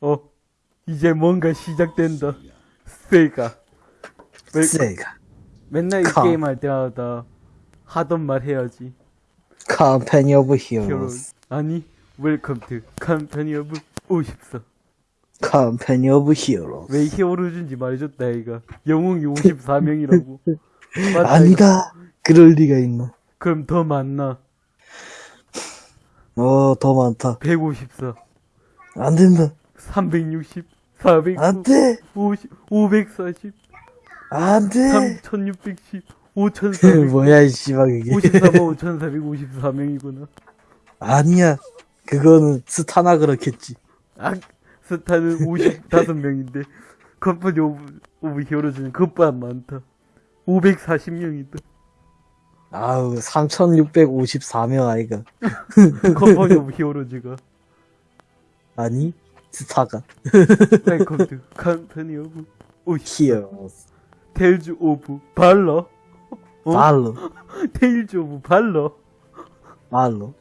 어, 이제 뭔가 시작된다. 세가. 왜- 세가. 맨날 이 컴. 게임 할 때마다 하던 말 해야지. of Hero. Heroes. 아니, Welcome to Company of 54. Company of Heroes. 왜 Heroes인지 말해줬다, 이가. 영웅이 54명이라고. 아니다. 그럴 리가 있나. 그럼 더 많나? 어, 더 많다. 154, 안 된다. 360, 400, 안 돼. 50, 540, 안 돼. 3610, 5400, 뭐야, 이 씨발, 그게. 54만 5454명이구나. 아니야. 그거는 스타나 그렇겠지. 아, 스타는 55명인데, Company of, of Heroes는 그것보다 많다. 540명이다. 아우, 3654명 아이가. Company of Heroes가. 아니, 스타가. Company of 오시 Heroes. Tales of Valor. 어? 발로. Tales of Valor. 발로.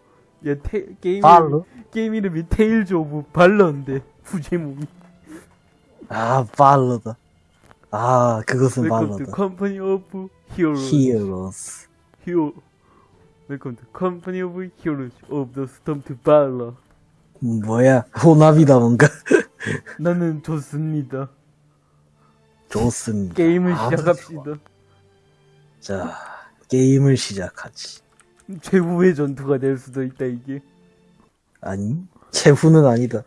야, 테, 게임 발로. 이름이, 게임 이름이 Tales of Valor인데, 부제목이. 아, 발로다. 아, 그것은 발로다. Company of Heroes. Heroes. He-. Welcome to Company of Heroes of the Storm to Valor. 뭐야, 호남이다, 뭔가. 나는 좋습니다. 좋습니다. 게임을 아, 시작합시다. 자, 게임을 시작하지. 최후의 전투가 될 수도 있다, 이게. 아니, 최후는 아니다.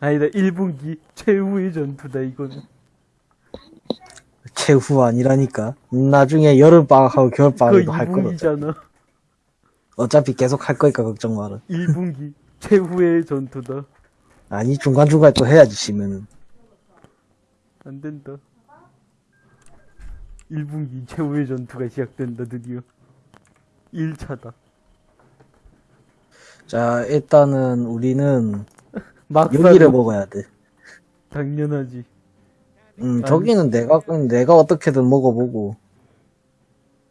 아니다, 1분기 최후의 전투다, 이거는. 최후 아니라니까. 나중에 여름방학하고 겨울방학도 할. 2분기잖아. 어차피 계속 할 거니까 걱정 마라. 1분기 최후의 전투다. 아니, 중간중간 또 해야지, 쉬면은. 안 된다. 1분기 최후의 전투가 시작된다, 드디어. 1차다. 자, 일단은 우리는 여기를 먹어야 돼. 당연하지. 음, 저기는 내가, 내가 어떻게든 먹어보고.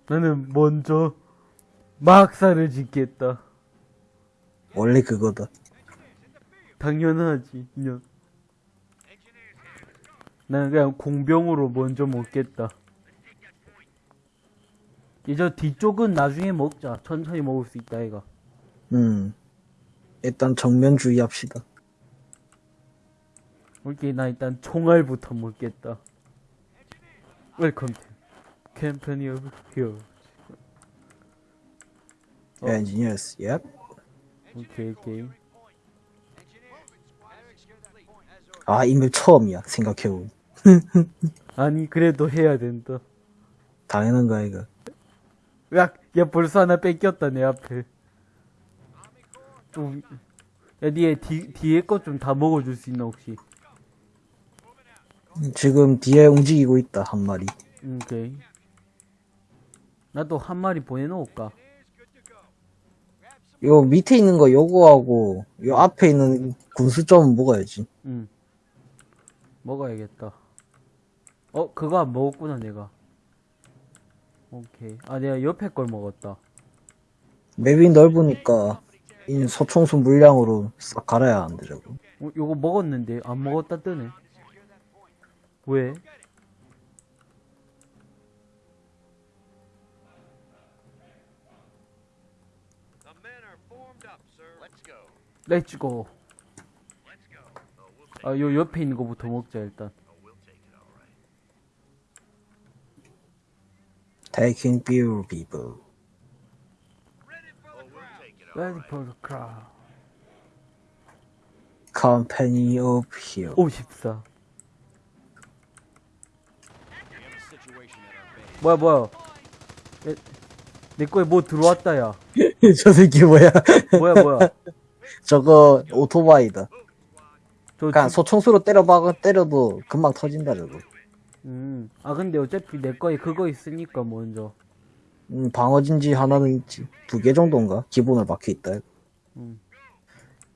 나는 먼저 막사를 짓겠다. 원래 그거다. 당연하지, 인연. 나는 그냥 공병으로 먼저 먹겠다. 이제 뒤쪽은 나중에 먹자. 천천히 먹을 수 있다, 이가. 음. 일단 정면 주의합시다. 오케이, 나 일단 총알부터 먹겠다. Welcome to Company of Hero. 어. Engineers, 예. 오케이, 오케이. 아, 이 map 처음이야, 생각해보면. 아니, 그래도 해야 된다. 당연한 거 아이가. 야, 야, 벌써 하나 뺏겼다, 내 앞에. 좀, 야, 니에 뒤, 뒤에 거 좀 다 먹어줄 수 있나, 혹시? 지금 뒤에 움직이고 있다, 한 마리. 음, 오케이. 나도 한 마리 보내놓을까? 요 밑에 있는 거 요거하고, 요 앞에 있는 군수 좀 먹어야지. 응. 먹어야겠다. 어, 그거 안 먹었구나, 내가. 오케이. 아, 내가 옆에 걸 먹었다. 맵이 넓으니까, 이 소총수 물량으로 싹 갈아야 안 되자고. 어, 요거 먹었는데, 안 먹었다 뜨네. 왜? 렛츠고. 아, 요 옆에 있는 거부터 먹자, 일단. Taking beer people. Ready for the crowd. Company of Hero. 54. 뭐야, 뭐야. 내, 내 거에 뭐 들어왔다, 야. 저 새끼 뭐야? 뭐야, 뭐야. 저거 오토바이다. 집- 소총수로 때려봐, 때려도 금방 터진다, 저거. 음. 아, 근데 어차피 내 거에 그거 있으니까, 먼저. 음, 방어진지 하나는 있지. 두 개 정도인가? 기본으로 박혀있다.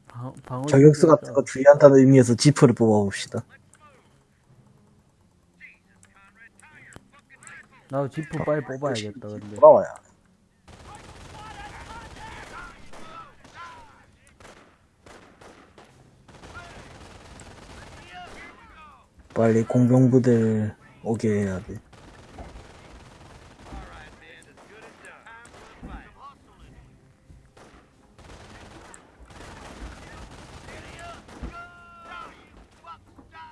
방, 방어. 저격수 같은 거 주의한다는 의미에서 지프를 뽑아봅시다. 나도 지프 빨리 뽑아야겠다, 근데. 돌아와야. 빨리 공병부대 오게 해야 돼. All right, man. As good as done. Time for a fight.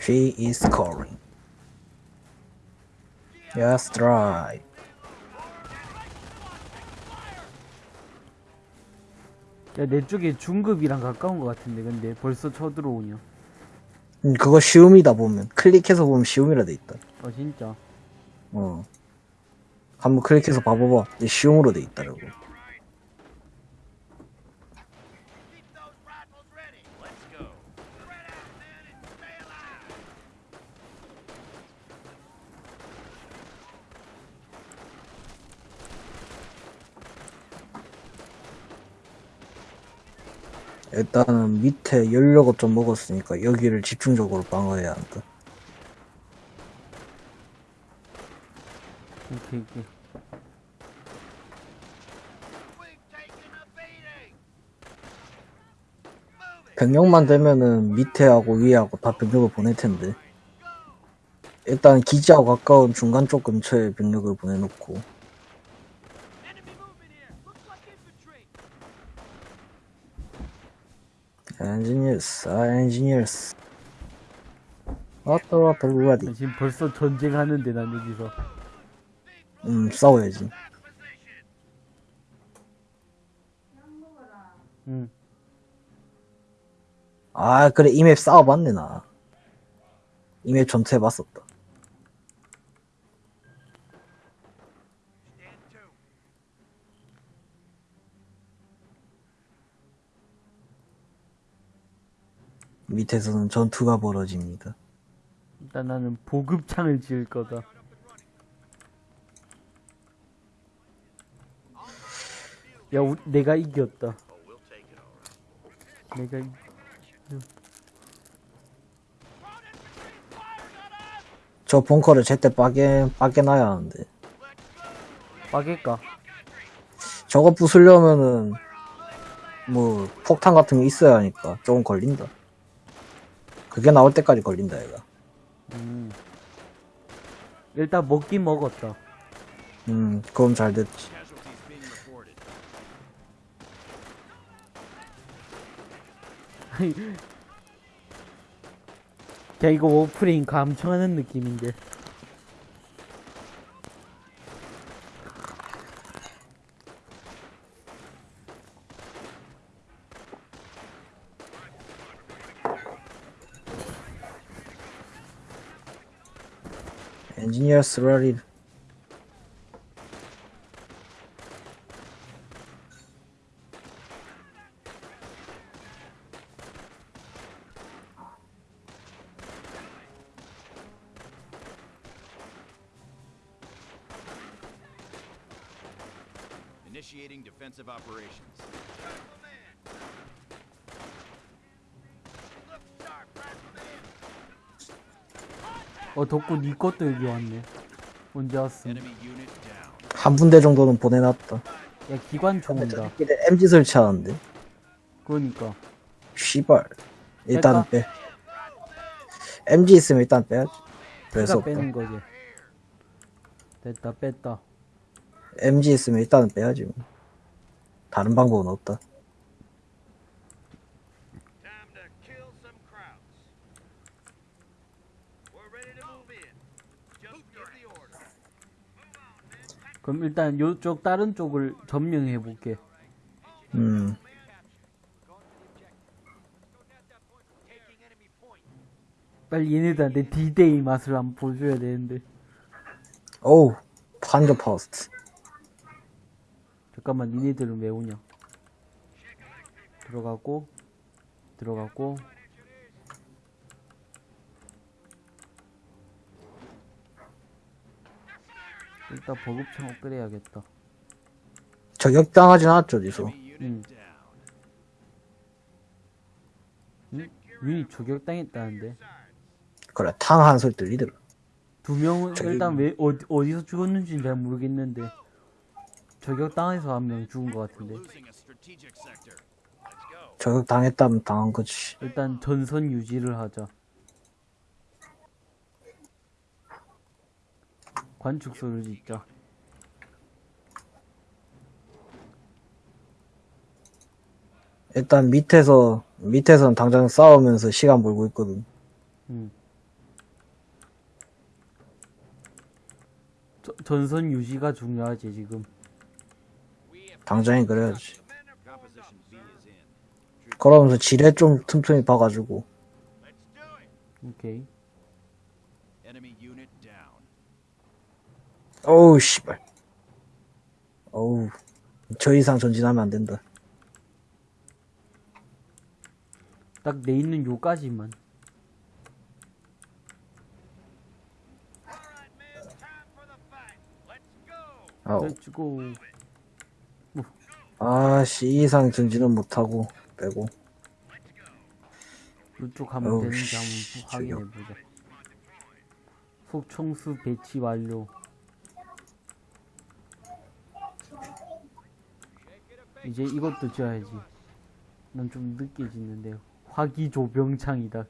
She is calling. Yes, right. 야, 내 쪽에 중급이랑 가까운 것 같은데, 근데 벌써 쳐들어오냐. 음, 그거 쉬움이다 보면 클릭해서 보면 쉬움이라 돼 있다. 어, 진짜. 어. 한번 클릭해서 봐봐봐. 쉬움으로 돼 있다라고. 일단은 밑에 연료가 좀 먹었으니까 여기를 집중적으로 방어해야 한다. 병력만 되면은 밑에하고 위에하고 다 병력을 보낼 텐데. 일단 기지하고 가까운 중간 쪽 근처에 병력을 보내놓고. Enemy movement here. Looks like infantry. Engineers, 아, Engineers. 왔다, 왔다, 루아디. 나 지금 벌써 전쟁하는데, 난 여기서. 음, 싸워야지. Last position. 응. 아, 그래, 이 map 싸워봤네, 나. 이 map 전투 해봤었다. 밑에서는 전투가 벌어집니다. 일단 나는 보급창을 지을 거다. 야, 우, 내가 이겼다. 내가 이... 저 벙커를 제때 빠개, 빠개놔야 하는데. 빠길까? 저거 부수려면은, 뭐, 폭탄 같은 게 있어야 하니까 조금 걸린다. 그게 나올 때까지 걸린다, 얘가. 음. 일단 먹긴 먹었다. 음, 그럼 잘 됐지. 그냥 이거 워프레임 감청하는 느낌인데. 엔지 어, 덕구 니 것도 여기 왔네. 언제 down. 한 분대 정도는 보내놨다. 야, 기관총 온다. 이래 MG 설치하는데. 그러니까. 씨발. 일단은 빼. MG 있으면 일단 빼야지. 그래서 빼는 거지. 됐다, 뺐다. MG 있으면 일단은 빼야지. 뭐. 다른 방법은 없다. 그럼 일단 요쪽 다른 쪽을 점령해 볼게. 음. 빨리 얘네들한테 D-Day 맛을 한번 보여줘야 되는데. 어우, 판저 파스트. 잠깐만, 니네들은 왜 오냐? 들어가고, 들어가고. 일단 보급창 업그레이해야겠다. 저격당하진 않았죠, 어디서. Down. 응? 유닛 저격당했다는데. 그래, 탕한 소리 들리더라. 두 명은 저기- 일단 왜 어디, 어디서 죽었는지는 잘 모르겠는데 저격당해서 한 명 죽은 것 같은데 losing a strategic sector. 저격 당했다면 당한 거지. 일단 전선 유지를 하자. 관축소를 짓자. 일단 밑에서 밑에선 당장 싸우면서 시간 벌고 있거든. 음. 저- 전선 유지가 중요하지 지금. 당장에 그래야지. 그러면서 지뢰 좀 틈틈이 봐가지고. 오케이. Enemy unit down. 어우 씨발. 어우 저 이상 전진하면 안 된다. 딱 내 있는 요까지만. 아우 let's go. 아씨 이 이상 전진은 못하고 빼고 이쪽 어우, 되는지 씨, 한번 확인해 보자. 속청수 배치 완료. 이제 이것도 지어야지. 난 좀 늦게 짓는데 화기 조병창이다.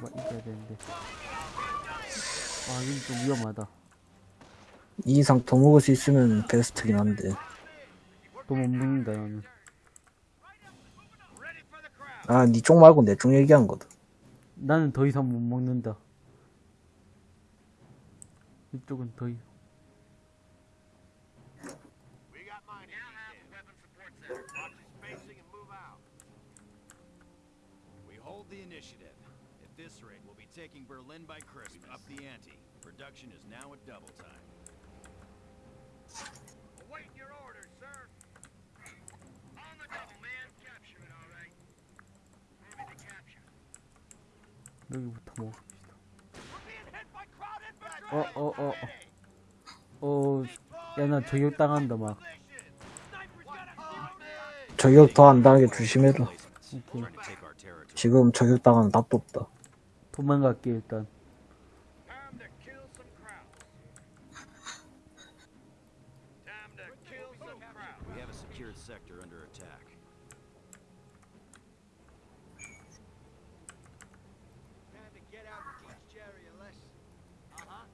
뭐 이겨야 되는데. 아, 이건 좀 위험하다. 이 이상 더 먹을 수 있으면 베스트긴 한데 또 못 먹는다 나는. Ready for the crowd. 아니 쪽 말고 내 쪽 얘기한 거다. 나는 더 이상 못 먹는다. 이쪽은 더 이상. We got mine here. have the weapon support center. Watch your spacing and move out. We hold the initiative. At this rate, we'll be taking Berlin by Christmas. Up the ante. Production is now at double time. Await your orders, sir. On the double, man. Capture it, all right. Moving to capture. 여기부터 먹읍 어, 어, 어, 어. 어, 야, 나 저격 당한다, 막. Sniper's got a 저격 더 안 당하게 조심해라. 오케이. 지금 저격 당하는 답도 없다. 도망갈게, 일단. Time to kill some crowds. Time to kill some crowds. We have a secured sector under attack. Time to get out and teach Jerry a lesson. Uh-huh.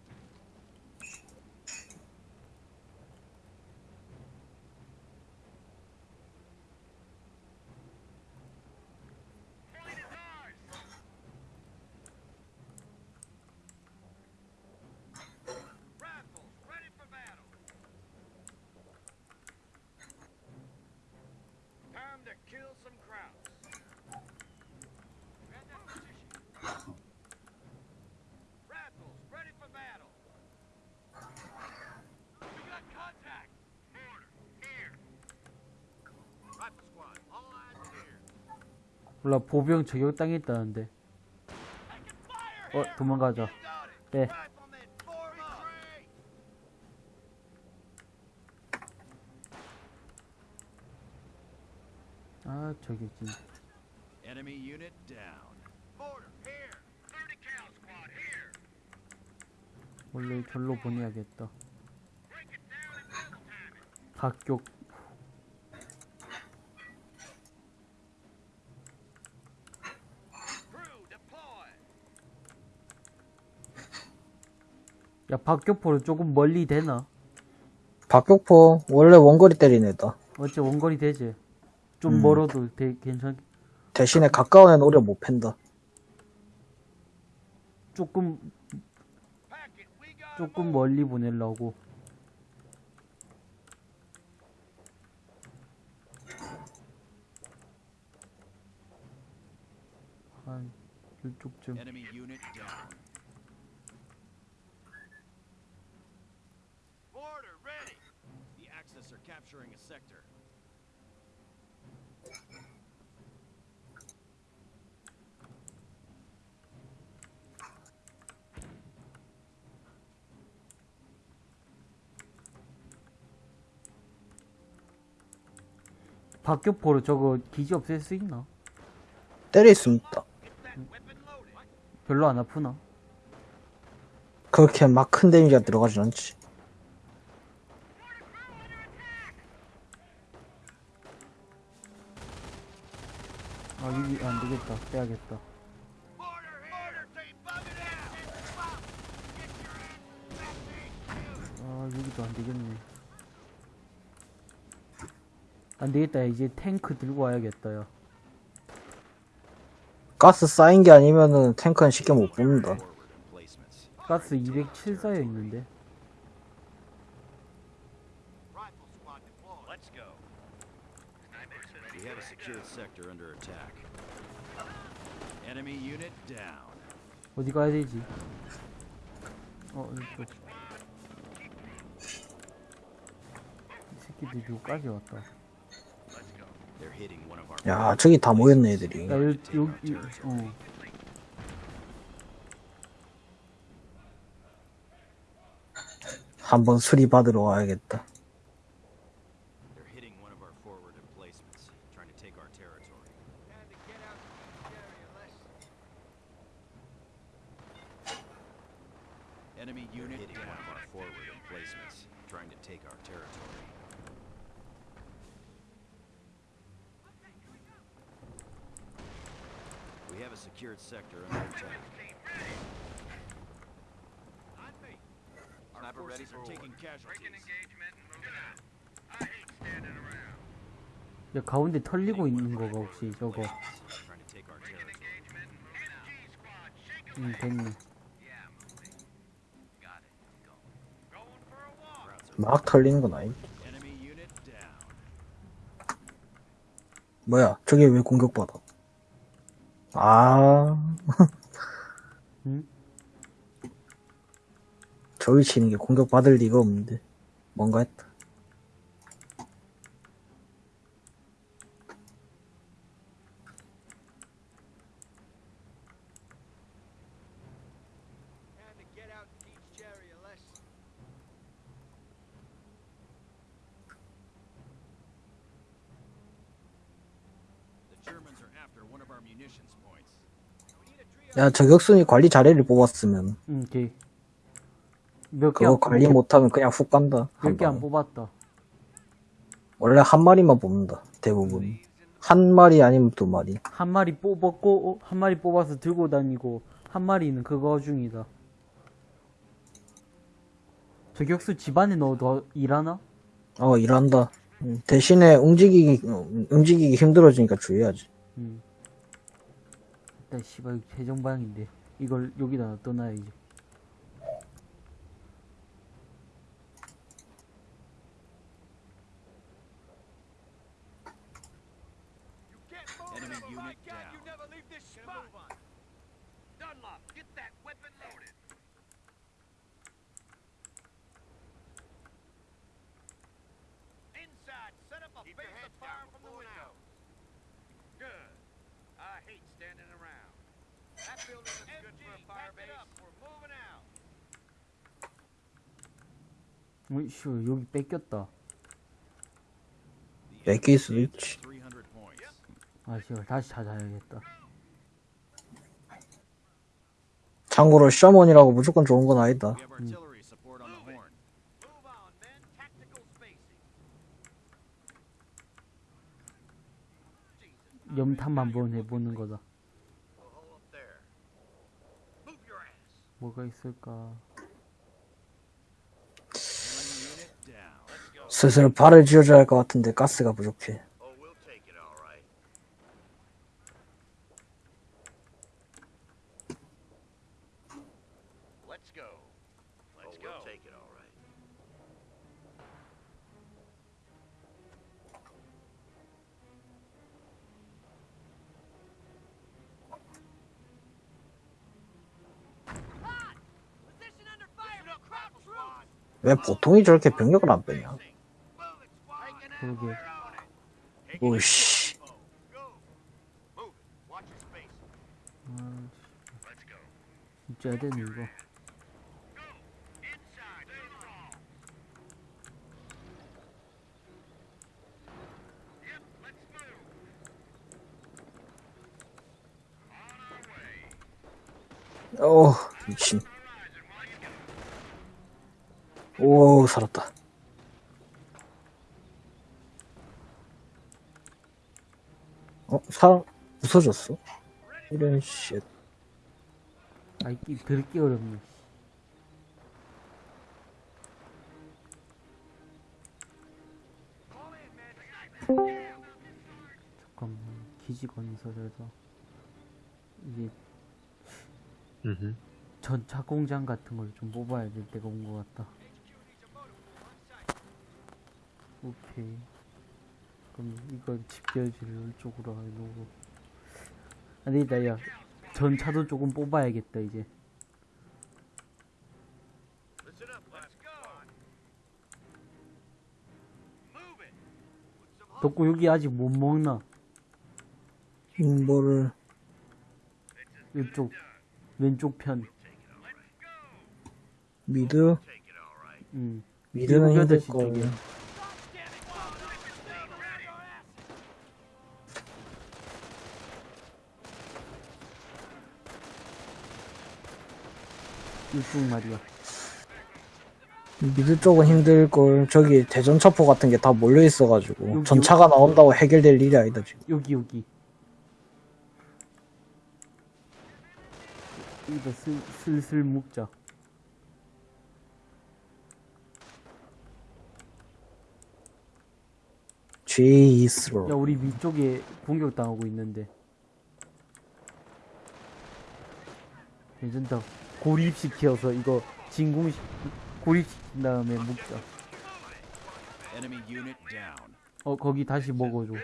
Point is ours. Rifles, ready for battle. Time to kill some crowds. Grab that position. Rifles, ready for battle. We got contact. Order, here. Rifle squad, all eyes here. 몰라, 보병 저격당했다는데. Taking fire 어. 도망가자. 네. 아, 저격진. Enemy unit down. Order, here. 30 cal squad, here. 원래 절로 보내야겠다. 각격. 박격포를 조금 멀리 되나? 박격포 원래 원거리 때리는 애다. 어째 원거리 되지? 좀 음. 멀어도 되, 괜찮, 대신에 가까운 애는 오래 못 팬다. 조금, 조금. 멀리 보내려고. 한, 이쪽쯤. Enemy unit down. Order, ready. The Axis are capturing a sector. 박격포로 저거 기지 없앨 수 있나? 때릴 수 있다. 별로 안 아프나? 그렇게 막 큰 데미지가 들어가진 않지. 되겠다 빼야겠다! 아 여기도 안 되겠네 안 되겠다 이제 탱크 들고 와야겠다 야 가스 쌓인 게 아니면은 탱크는 쉽게 못 뽑는다. 가스 207 쌓여 있는데 Rifle squad deployed. Let's go. We have a secured sector under attack. Enemy unit down. 어디 가야 되지 어 이쪽 이 새끼들 누구까지 왔다 They're hitting one of our 야, 저기 다 모였네, 애들이. 야 여기 여기 어 한번 수리받으러 와야겠다. They're hitting one of our forward emplacements, trying to take our territory. Time to get out of this area, Les. Enemy unit hitting one of our forward emplacements, trying to take our territory. We have a secured sector under attack. Our Sniper ready for taking casualties. 야 가운데 털리고 있는 거가 혹시 저거 to take our territory. Engagement and moving out. MG squad, shake 'em. 응 됐네 Yeah, moving. Got it. Go. Going for a walk. Crowds are 막 털리는 건 아니. enemy unit down. 뭐야, 저게 왜 공격받아? 아, 응? 저기 치는 게 공격받을 리가 없는데. 뭔가 했다. Time to get out and teach Jerry a lesson. The Germans are after one of our munitions points. We need a trio. 야, 저격순이 관리 자리를 뽑았으면, 응 오케이 몇 개 그거 안 관리 못하면 그냥 훅 간다. 한 몇개 안. 뽑았다 원래 한 마리만 뽑는다. 대부분. 한 마리 아니면 두 마리. 한 마리 뽑았고 어, 한 마리 뽑아서 들고 다니고 한 마리는 그거 중이다 저격수 집안에 넣어도 일하나? 어, 일한다. 음, 대신에 움직이기, 어, 움직이기 힘들어지니까 주의하지. 응 일단 씨발 최정방인데 이걸 여기다 놔둬놔야지 You can't move. Enemy Never unit mind, God, down. you never leave this spot. Move on. Dunlop, get that weapon loaded. Inside, set up a base of fire from the window. Good. I hate standing around. That building is good for a fire base. Up. We're moving out. 어이씨 여기 뺏겼다 뺏길 수도 있지. at 300 points. 아 씨발 다시 찾아야겠다 참고로 셔먼이라고 무조건 좋은 건 아니다. We have artillery support on the horn. Move on, men. Tactical spacing. Jesus. 염탐 한번 해보는 거다 뭐가 있을까. 슬슬 발을 지어줘야 할 것 같은데 가스가 부족해. 왜 보통이 저렇게 병력을 안 빼냐? 그러게 오씨. 아. 진짜 되네 이거. Inside. Stay 오, 살았다. 어, 사, 부서졌어? 이런 쉣. 아이 이 들기 어렵네 잠깐만 기지 건설에서 음흠. 전차 공장 같은 걸 좀 뽑아야 될 때가 온 것 같다. 오케이. 그럼 이건 집결지를 이쪽으로 해놓고. 아니다, 야. 전차도 조금 뽑아야겠다, 이제. 덕구 여기 아직 못 먹나? 뭐를, 이쪽, 왼쪽 편. Mid? 응. Mid는 힘들 시 걸. 쪽에. 이쪽 말이야. Mid 쪽은 힘들 걸. 저기 대전차포 같은 게 다 몰려 있어가지고 여기, 전차가 나온다고 해결될 일이 아니다 지금. 여기 여기 이거 슬, 슬슬 묶자 제이스로. 야 우리 위쪽에 공격당하고 있는데 괜찮다 고립시켜서 이거 진공시 고립시킨 다음에 묶자. 어 거기 다시 먹어줘.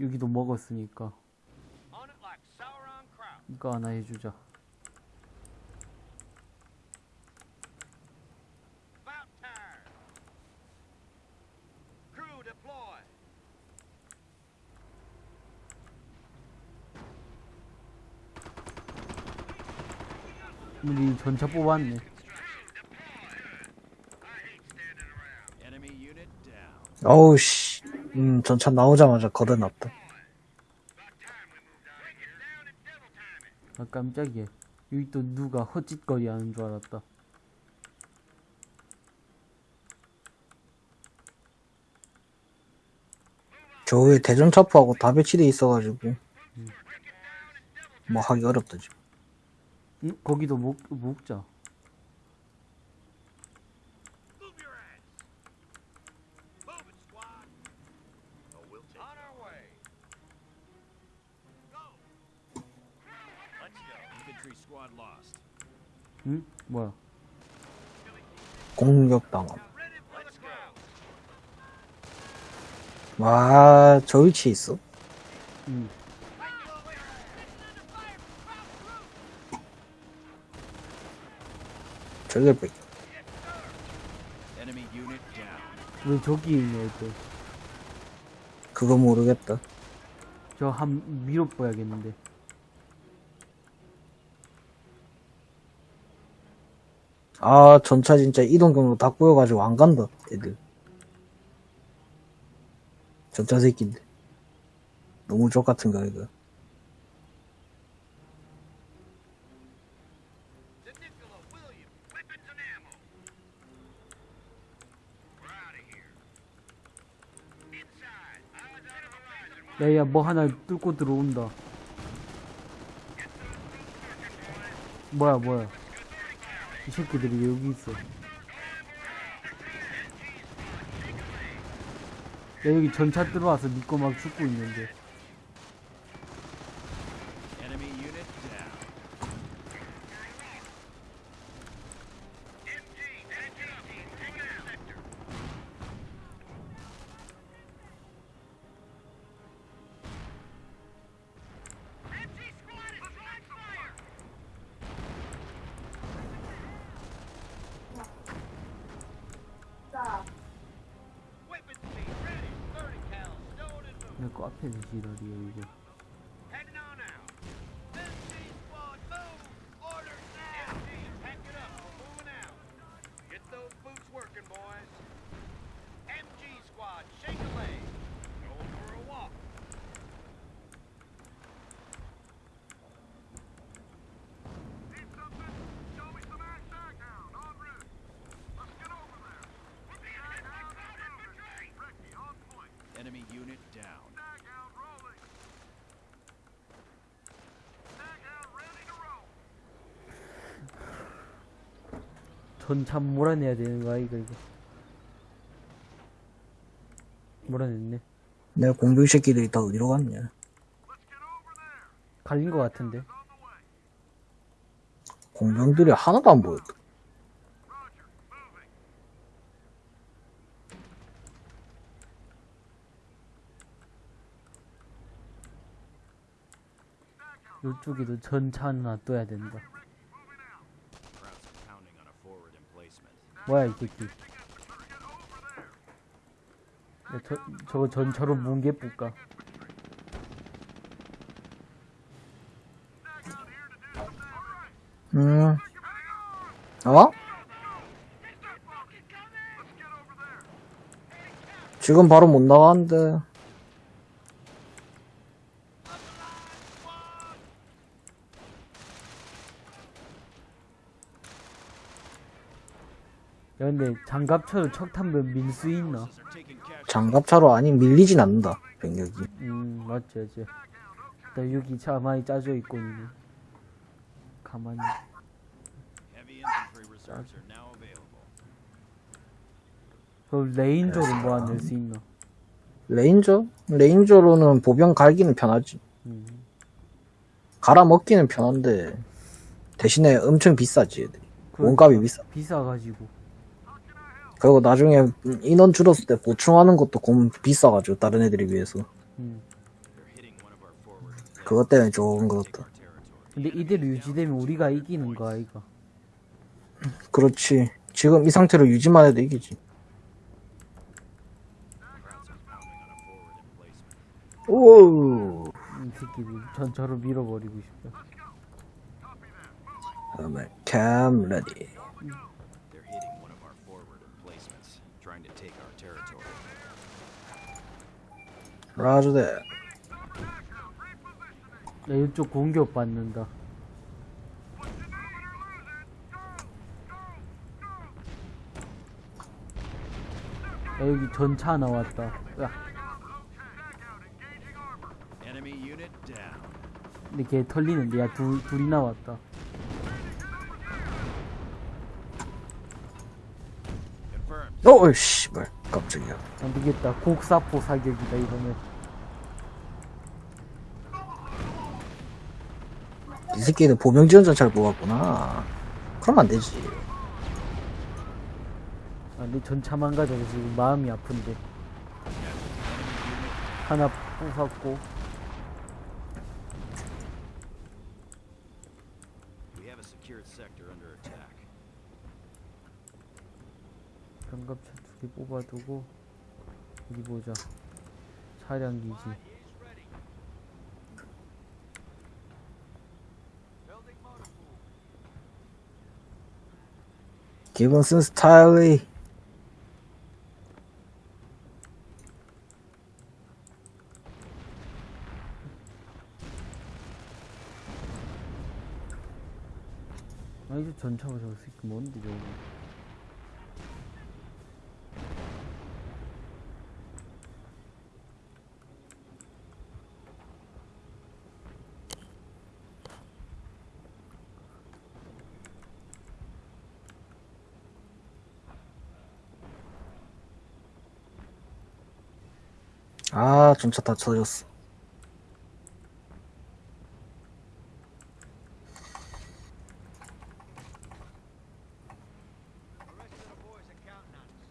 여기도 먹었으니까. 이거 하나 해주자 우리 전차 뽑았네. 어우 씨. 음 전차 나오자마자 걷어놨다. 아 깜짝이야 여기 또 누가 헛짓거리 하는 줄 알았다 저 위에 대전차포하고 다 배치돼 있어가지고 뭐 하기 어렵다 지금. 응? 거기도. Oh, squad lost. 응? 뭐야 공격당함. Ready for the scout. 와, 저 위치에 있어? 응 Enemy unit down. 왜 저기 있냐 이거 그거 모르겠다. 저한 밀어봐야겠는데 아, 전차 진짜 이동 경로 다 꼬여가지고 안 간다, 애들. 전차 새끼인데. 너무 족같은가, 이거. To Nicola Williams. Weapons and ammo. We're out of here. Inside. Eyes on the horizon. 야야 뭐 하나 뚫고 들어온다. 뭐야 뭐야. 이 새끼들이 왜 여기 있어. 야 여기 전차 들어와서 믿고 막 죽고 있는데 Enemy unit down. Weapons team ready. 30 cal stowed 내거 앞에서 지랄이야 이거 전차 몰아내야 되는 거 아이가 이거 몰아냈네 내 공병 새끼들 이 다 어디로 갔냐? 갈린 거 같은데 공병들이 하나도 안 보였다. 요쪽에도 전차는 놔둬야 된다 뭐야 이 새끼 야, 저, 저거 전차로 뭉개 뿌까 음. 어? 지금 바로 못 나가는데. 근데 장갑차로 척탄병 밀수 있나? 장갑차로 아니 밀리진 않는다. 병력이. 음 맞지 맞지 나 여기 가만히 짜져 있고 가만히 heavy infantry reserves are now available. 그럼 ranger로 모아낼 수 있나? Ranger? Ranger로는 보병 갈기는 편하지. 음. 갈아 먹기는 편한데 대신에 엄청 비싸지 얘들이. 그- 몸값이 비싸. 비싸가지고 그리고 나중에 인원 줄었을 때 보충하는 것도 공 비싸가지고 다른 애들에 비해서 음. 그것 때문에 좋은 것 같다. 근데 이대로 유지되면 우리가 이기는 거 아이가 그렇지. 지금 이 상태로 유지만 해도 이기지. Krauts are pounding on a forward emplacement. 오. 이 새끼들 전차로 밀어버리고 싶다 그다음에 캠 레디. They're hitting one of our forward emplacements, trying to take our territory. 라즈데. 야 이쪽 공격 받는다 야 여기 전차 나왔다 야. 근데 걔 털리는데 야 둘, 둘이 나왔다. 어, 씨발. 깜짝이야. 안 되겠다 곡사포 사격이다 이러면 이 새끼는 보병 지원자 잘 뽑았구나. 그럼 안 되지. 아, 내 전차만 가져서 지금 마음이 아픈데 하나 뽑았고 We have a secured sector under attack. 장갑차 두 개 뽑아두고 어디 보자 차량 기지 기본슨 스타일리. 아 이거 전차가 새끼 뭔데 저거 아, 전차 다 쳐졌어. The rest of the boys are counting on us.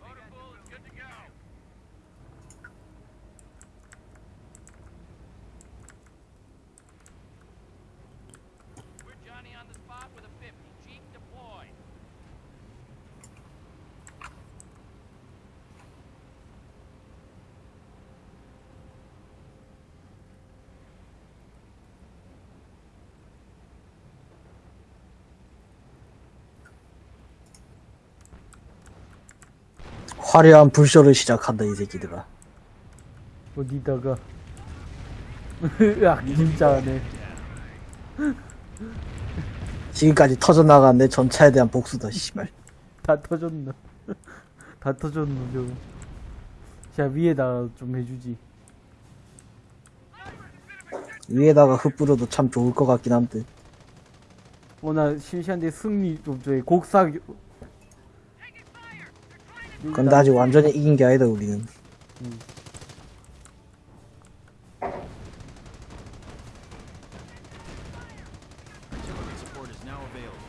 Motor pool is good to go. We're Johnny on the spot with a 50. Jeep deployed. 화려한 불쇼를 시작한다, 이 새끼들아. 어디다가 으악 진짜네 지금까지 터져나간 내 전차에 대한 복수다, 씨발. 다 터졌나 다 터졌노 저거 자 위에다 좀 해주지 위에다가 흩뿌려도 참 좋을 것 같긴 한데. 어나 심시한데 승리 좀 줘해 곡사 근데 아직 완전히 이긴 게 아니다, 우리는. Available.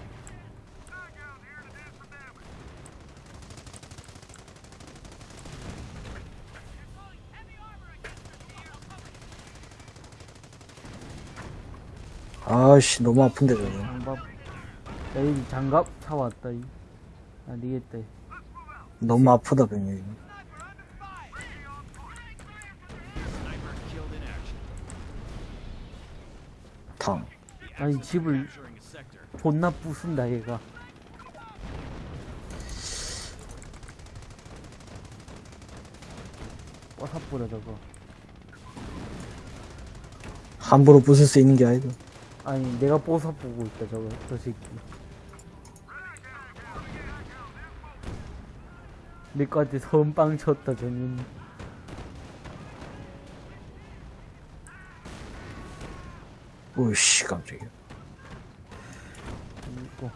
아씨, 너무 아픈데, 저거. 장갑 야 여기 장갑 차 왔다 이 안되겠다 너무 아프다, action. 탕. 아니 집을. 존나 부순다 얘가 뽀사뿌려 저거 함부로 부술 수 있는 게 아니다. 아니 내가 뽀사 보고 있다 저거 저 새끼 내거한테 선빵 쳤다 저는 오씨, 깜짝이야. 어.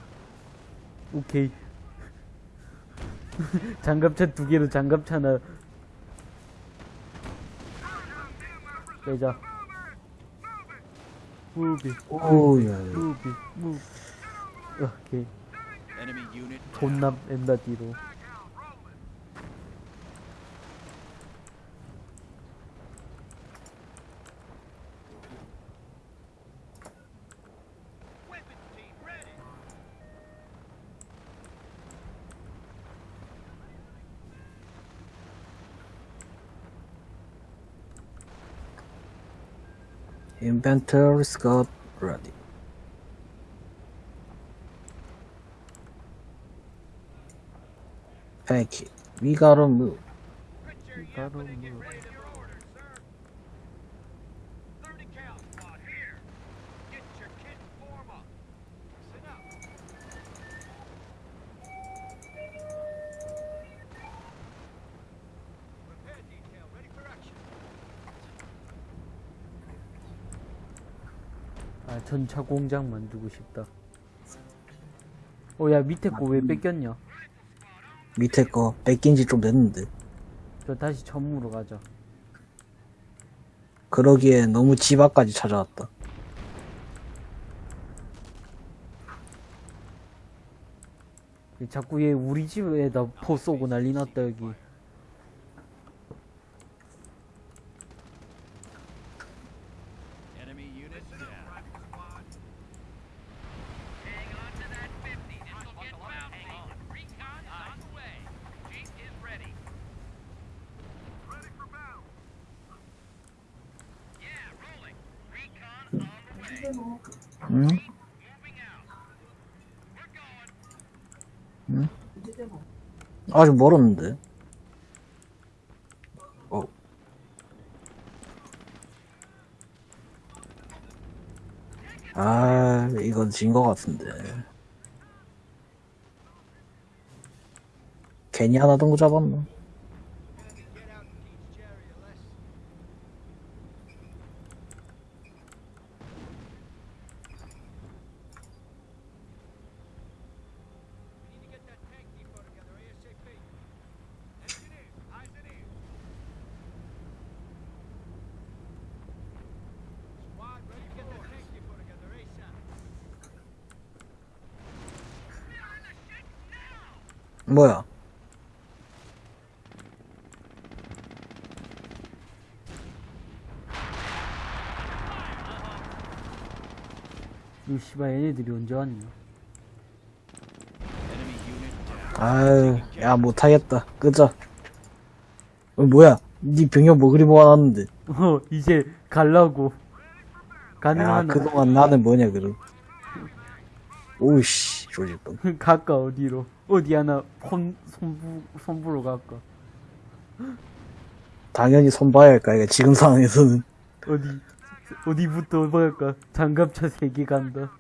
오케이 장갑차 두 개로 장갑차 하나 빼자 무비 오야. 무비 무비 오케이. 존나 뺀다 뒤로 Inventories got ready. Thank you. We gotta move. We gotta move. 전차 공장 만들고 싶다. 어 야 밑에 거 왜 뺏겼냐? 밑에 거 뺏긴 지 좀 됐는데. 저 다시 전무로 가자. 그러기에 너무 집 앞까지 찾아왔다. 자꾸 얘 우리 집에다 포 쏘고 난리 났다 여기 Enemy unit down. Hang on to that 50. This'll get bouncy. Recon is on the way. Jeep is ready. Ready for bounce. Yeah, rolling. Recon on the way. 응? Moving out. We're going. 아직 멀었는데. 어. 아, 이건 진거 같은데. 괜히 하나 던거 잡았나? 이 씨발 얘네들이 언제 왔냐. 아유, 야, 못하겠다. 끄자. 어, 뭐야? 니 병력 뭐 그리 모아놨는데. 어 이제 갈라고 야, 가능하나 그동안 나는 뭐냐, 그럼. 오이씨, 조질뻔. 갈까 어디로 어디 하나 폰 손부 손부로 갈까 당연히 손 봐야 할까, 이거 지금 상황에서는. 어디 어디부터 볼까 장갑차 세개 간다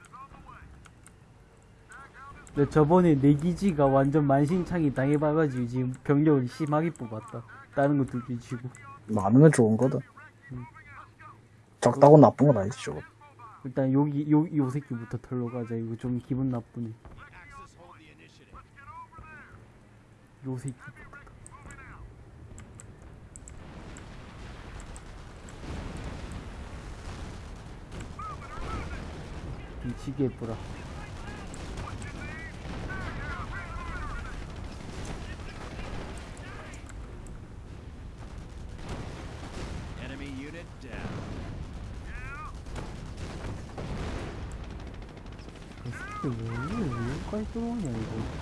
나 저번에 내 기지가 완전 만신창이 당해봐가지고 지금 병력을 심하게 뽑았다 다른 것도 뒤치고. 많으면 좋은 거다. 적다고 나쁜 건 아니지, 저거. 일단 여기 요, 요 새끼부터 털러 가자. 이거 좀 기분 나쁘네. 요 새끼. 미치게 예쁘라. Enemy unit down. 이 새끼 왜, 왜 여기까지 들어오냐, 이거.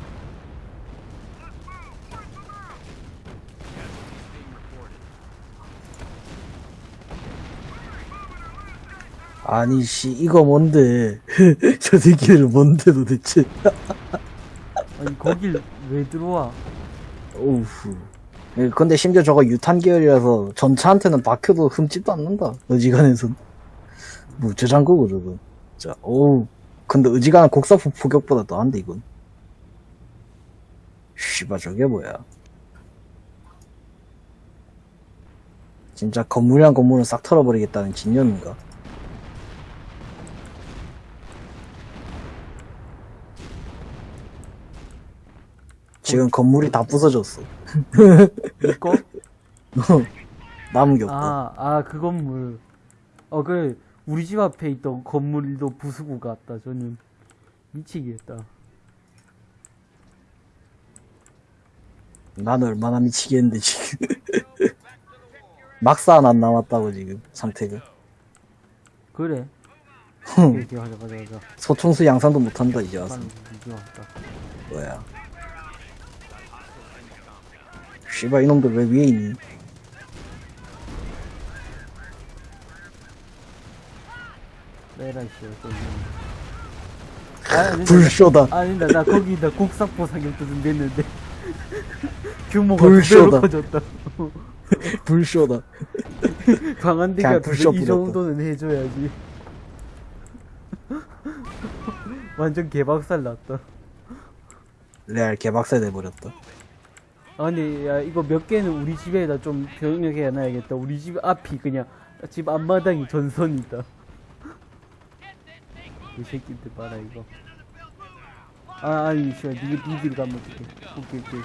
아니, 씨, 이거 뭔데. 저 새끼들은 뭔데 도대체. 아니, 거길 왜 들어와? 오우. 예, 근데 심지어 저거 유탄 계열이라서 전차한테는 박혀도 흠집도 않는다. 어지간해선. 무저장 거고, 저거. 자, 오우. 근데 어지간한 곡사포 포격보다 더한데, 이건. 씨발, 저게 뭐야. 진짜 건물이랑 건물은 싹 털어버리겠다는 진념인가? 지금 건물이 다 부서졌어. 이거? 남은 게 없고. 아, 아, 그 건물. 어, 그래. 우리 집 앞에 있던 건물도 부수고 갔다, 저는. 미치겠다. 난 얼마나 미치겠는데 지금 막사 안 남았다고 지금 상태가 그래. 가자, 가자, 가자. 소총수 양산도 못한다 이제 와서. 뭐야 씨발 이놈들 왜 위에 있니 아, 불쇼다 나, 아니다, 나 거기다 곡삭보 사격도 좀 됐는데. 규모가 불쇼다. 커졌다. 불쇼다 강한 데가 그냥 두 불쇼 배- 이. 정도는 해줘야지. 완전 개박살 났다. 레알 개박살 돼버렸다 아니, 야, 이거 몇 개는 우리 집에다 좀 병력해 놔야겠다. 우리 집 앞이 그냥, 집 앞마당이 전선이다. 이 새끼들 봐라, 이거. 아, 아니, 씨발, 니, 니들 가면 어떡해. 오케이, 오케이.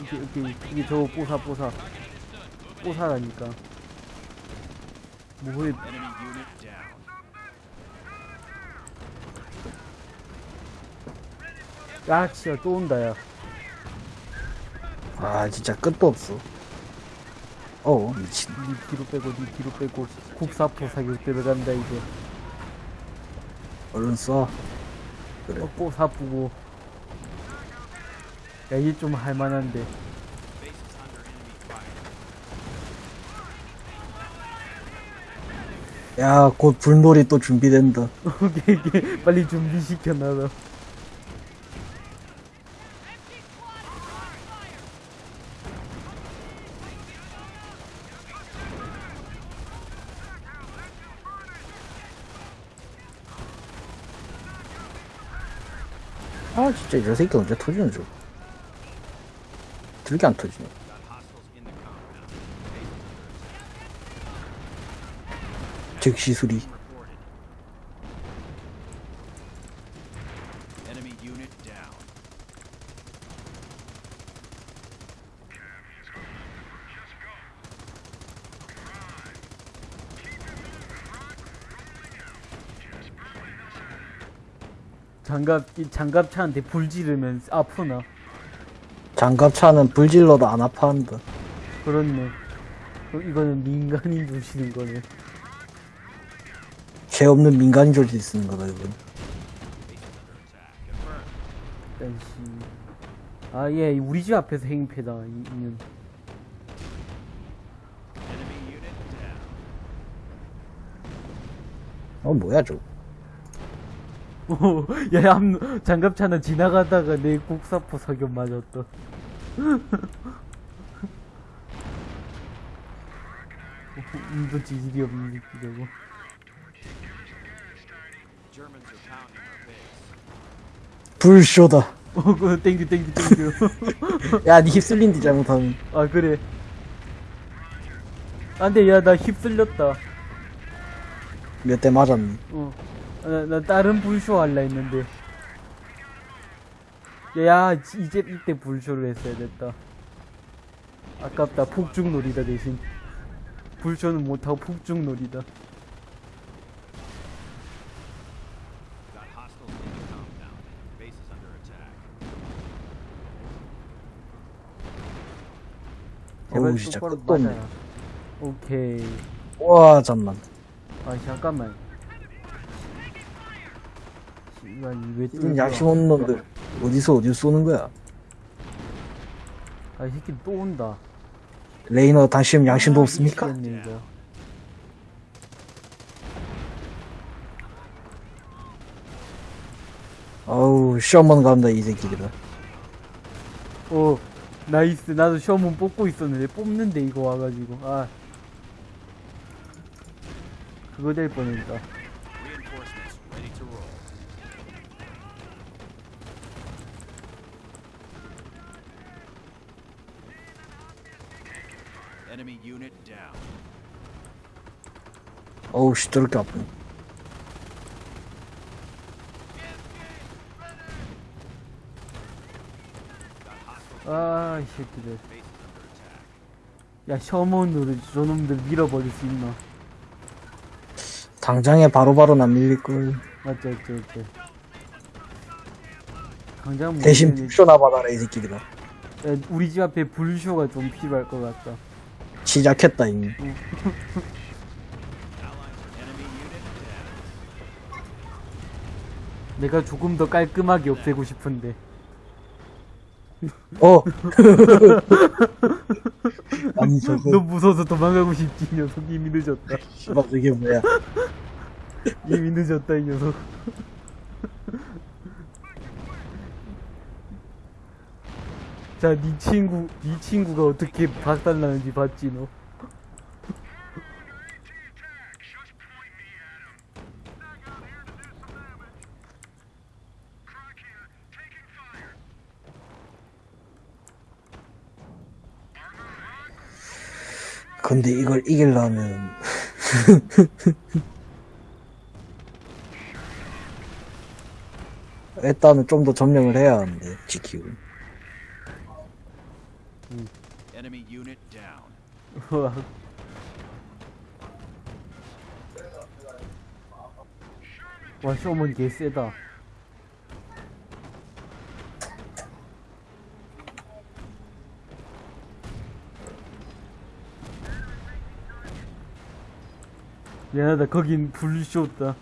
오케이, 오케이. 이게 저거 뽀사, 뽀사. 뽀사라니까. 뭐해. 야, 진짜 또 온다, 야. 아 진짜 끝도 없어 어 미친 니 뒤로 빼고, 니 뒤로 빼고, 국사포 사격 들어간다, 이제. 얼른 써 그래 어, 뽀사 뿌고. 야, 얘좀 할만한데. 야 곧 불놀이 또 준비된다 오케이, 오케이. 빨리 준비시켜, 나도. 아 진짜 저 새끼 언제 터지는 줄 들게 안 터지네. 즉시 수리 Reported. Enemy unit down. 장갑, 이 장갑차한테 불 지르면 아프나? 장갑차는 불 질러도 안 아파한다 그렇네. 어, 이거는 민간인 주시는 거네. 죄 없는 민간인 조직이 쓰는 거다 이건 씨. 아, 예, 우리 집 앞에서 행패다, 이, 이는. 어 뭐야 저거 오, 야, 암, 장갑차는 지나가다가 내 국사포 사격 맞았다. 운도 지질이 없는 base. 불쇼다 어, 그 땡큐 땡큐 땡큐. 야, 니 휩쓸린디 잘못하면. 아 그래. 안돼 야 나 휩쓸렸다. 몇 대 맞았니? 어. 나, 나 다른 불쇼 할라 했는데. 야, 지- 이제 이때 불쇼를 했어야 됐다. 아깝다. 폭죽놀이다 대신. 불쇼는 못하고 폭죽놀이다. 어우, 진짜 끝도 없네. 오케이. 와, 잠만. 아 잠깐만. 씨발 이왜 이 양심 없는 놈들. 어디서 어디서 쏘는 거야? 아이 새끼 또 온다. 레이너, 당신 양심도 없습니까? 미치겠네, 이거. 어우, 시어머니 간다, 이 새끼들아. 어 nice 나도 시험은 뽑고 있었는데 뽑는데 이거 와가지고 아 그거 될 뻔했다 Reinforcements ready to roll. Enemy unit down. 어우, 씨, 저렇게 아프네. 아이 새끼들. 야 셔먼으로 저놈들 밀어버릴 수 있나 당장에 바로바로 안 밀릴걸. 맞지 맞지 맞지 당장 못 대신. 불쇼나 받아라, 이 새끼들아. 야, 우리 집 앞에 불쇼가 좀 필요할 것 같다 시작했다, 이미. Enemy unit down. 내가 조금 더 깔끔하게 없애고 싶은데 어! 아니, 저거, 너 무서워서 도망가고 싶지 이 녀석 이미 늦었다 씨발, 저게 뭐야. 이미 늦었다 이 녀석 자, 네 친구, 네 친구가 어떻게 박살나는지 봤지, 너? 근데 이걸 이기려면, 일단은 좀 더 점령을 해야 하는데, unit down. 우와. 와, 쇼먼 개 세다. 미안하다, 거긴 불쇼다.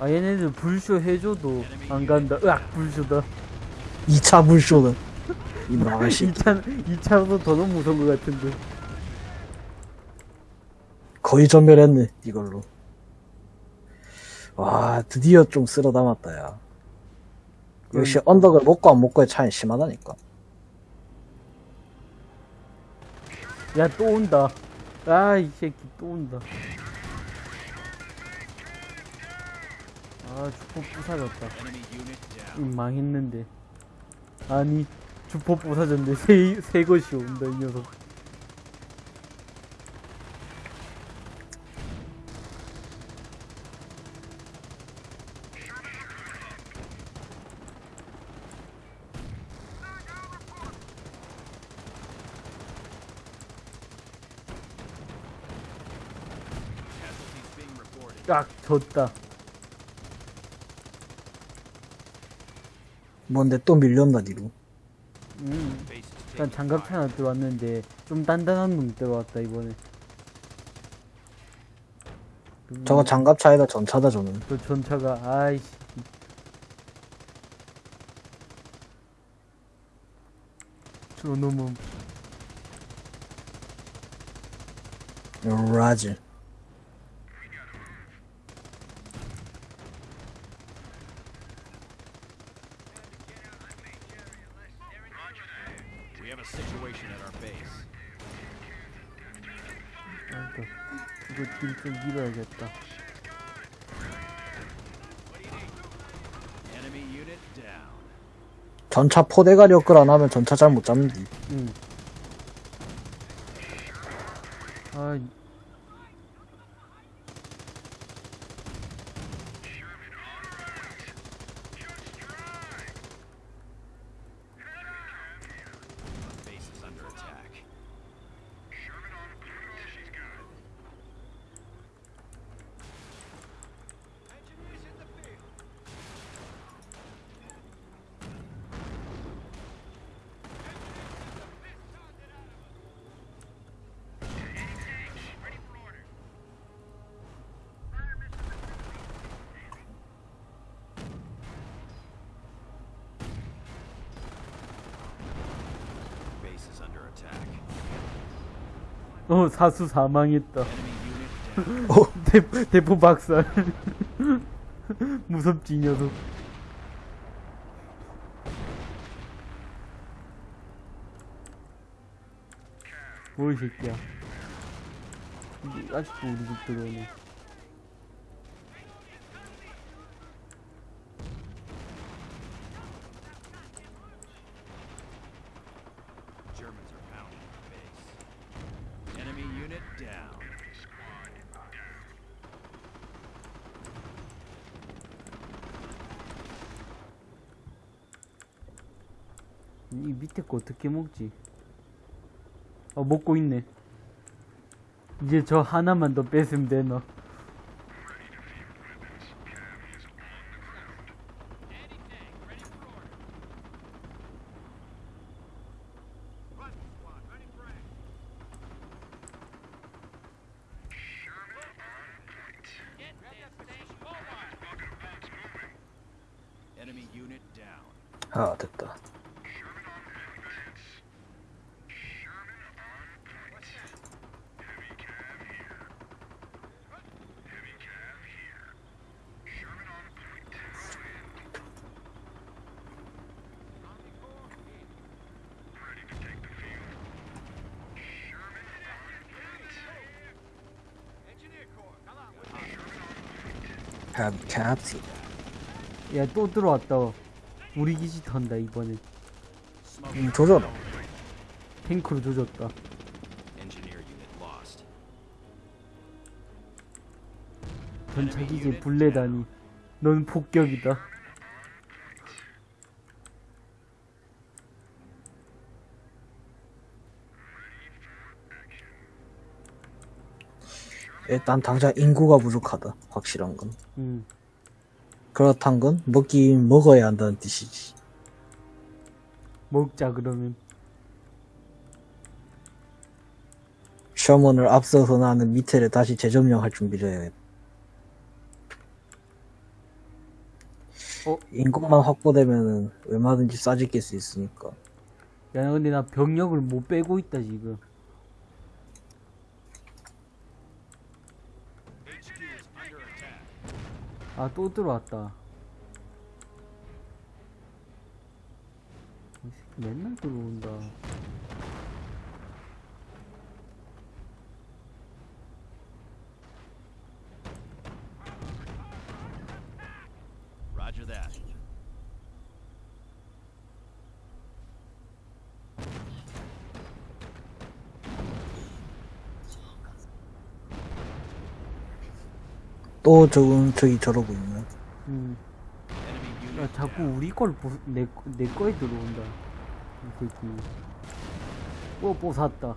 아, 얘네들 불쇼 해줘도 안 간다. 으악, 불쇼다. 2차 불쇼는. 이 나가시. 2차, 2차도 더 너무 무서운 것 같은데. 거의 전멸했네, 이걸로. 와, 드디어 좀 쓸어 담았다, 야. 역시 언덕을 먹고 안 먹고의 차이 심하다니까. 야, 또 온다. 아, 이 새끼 또 온다. 아, 주포 부사졌다. 이 망했는데. 아니, 주포 부사졌는데 새, 새 것이 온다, 이 녀석. 깍, 졌다. 뭔데 또 밀렸나, 니로. 음. 일단 장갑차. 하나 들어왔는데, 좀 단단한 놈 들어왔다, 이번에. 그, 저거 장갑차에다 전차다, 저는. 저 전차가, 아이씨. 저 놈은. 라지. We have a situation at our base. 아이고, 이거 딜좀 밀어야겠다. Enemy unit down. 전차 포대가리 업글 안 하면 전차 잘 못 잡는디. 응. 아, Base is under attack. Base is under attack. 어, 사수 사망했다. Down. 대, 대포 박살. 무섭지, 이 녀석. 뭐, 이 새끼야. 아직도 우리 집 들어오네. Germans are pounding the base. Enemy unit down. 이 밑에 거 어떻게 먹지? 어, 먹고 있네. 이제 저 하나만 더 뺏으면 되나? Enemy unit down. 아, 됐다. 캡, 캡틴. 야, 또 들어왔다. 우리 기지 턴다, 이번엔. 음, 조져라. 탱크로 조졌다. 전차 기지에 불내다니. 넌 폭격이다. 일단 당장 인구가 부족하다. 확실한 건. 응. 그렇단 건 먹긴 먹어야 한다는 뜻이지. 먹자, 그러면. 셔먼을 앞서서 나는 밑에를 다시 재점령할 준비를 해야 해. 어? 인구만 확보되면은 얼마든지 싸질게 수 있으니까. 야, 근데 나 병력을 못 빼고 있다, 지금. HQ is under attack. 아, 또 들어왔다. 이 새끼 맨날 들어온다. Roger that. 또 저건 저기 저러고 있네. 음. 야, 자꾸 우리 걸, 보, 내, 거- 내 거에 들어온다. 이 새끼. 뽀, 뽀 샀다.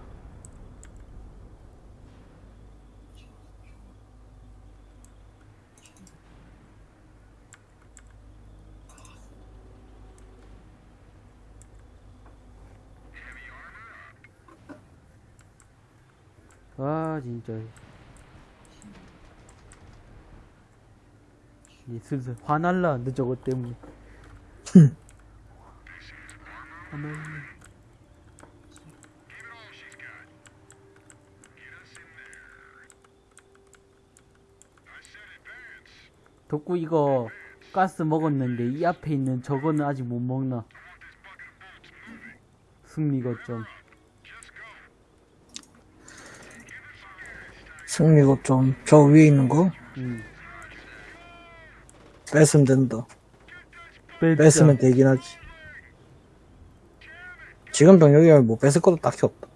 아, 진짜. 이 슬슬 화날라 근데 저거 때문에 응. 덕구 이거 가스 먹었는데 이 앞에 있는 저거는 아직 못 먹나 승리거점 승리거점 저 위에 있는 거? 응. 뺏으면 된다. 뺐자. 뺏으면 되긴 하지. 지금 병력이면 뭐 뺏을 것도 딱히 없다.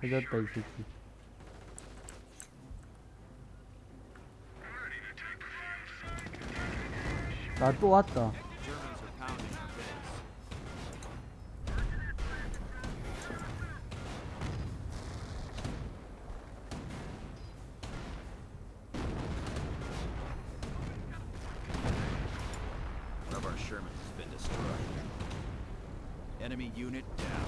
찾았다 이 새끼. 나 또 왔다. Germans are pounding our base. One of our Shermans has been destroyed. Enemy unit down.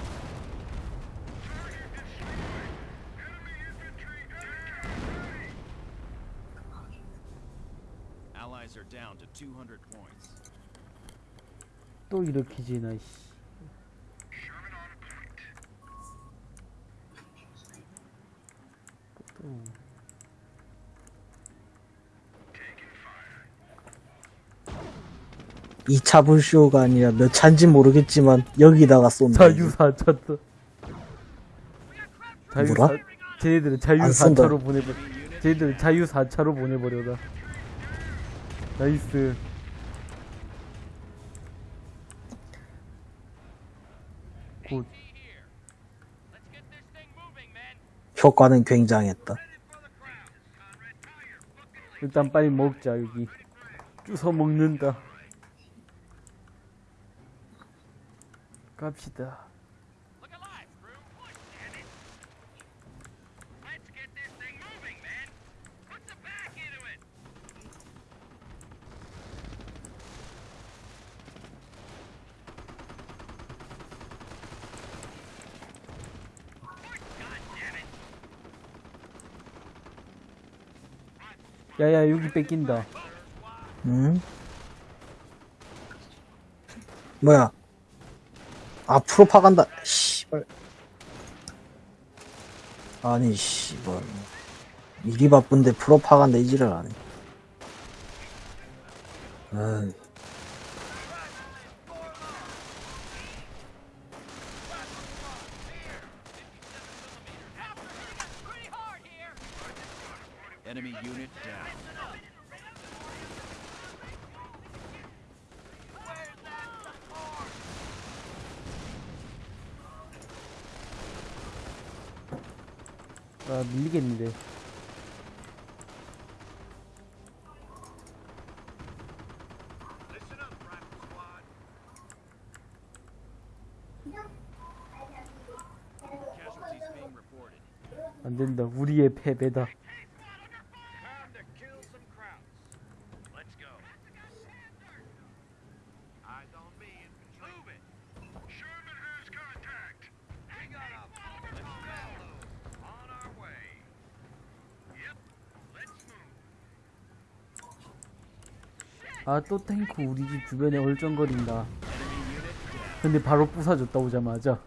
Allies are down to 200 points. 또 이렇게 지나 씨. 또. 이차 불쇼가 아니라 몇 차인지 모르겠지만, 여기다가 쏜다. 자유사 차다. 자유사, 뭐라? 쟤네들은 안 자유사차로 쓴다. 보내버, 쟤네들은 자유사차로 보내버려다. 나이스. 굿. 효과는 굉장했다. 일단 빨리 먹자, 여기. 주워 먹는다. 갑시다. 야야, 여기 뺏긴다. 응? 뭐야? 아, 프로파간다. 씨발. 아니, 씨발. 일이 바쁜데 프로 파간다 이지를 안 해. 아이. Enemy unit down. 아, 밀리겠는데. Listen up, Rifle Squad. Casualties being reported. 안 된다. 우리의 패배다. 또 탱크 우리 집 주변에 얼쩡거린다. 근데 바로 부사졌다 오자마자.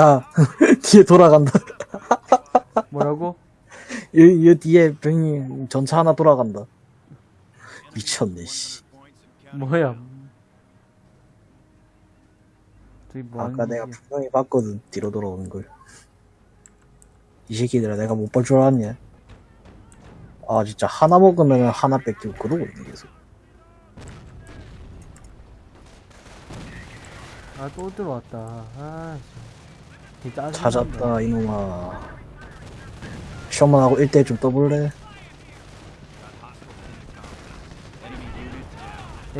야, 뒤에 돌아간다. 뭐라고? 이, 이 뒤에 병이 전차 하나 돌아간다. 미쳤네, 씨. 뭐야? 뭐 아까 내가 짓이야? 분명히 봤거든, 뒤로 돌아오는 걸. 이 새끼들아, 내가 못 볼 줄 알았냐? 아, 진짜 하나 먹으면 하나 뺏기고 그러고 있네, 계속. 아, 또 들어왔다. 아, 짜증난다. 찾았다, 이놈아. 시험만 하고 1대1 좀 떠볼래? 야,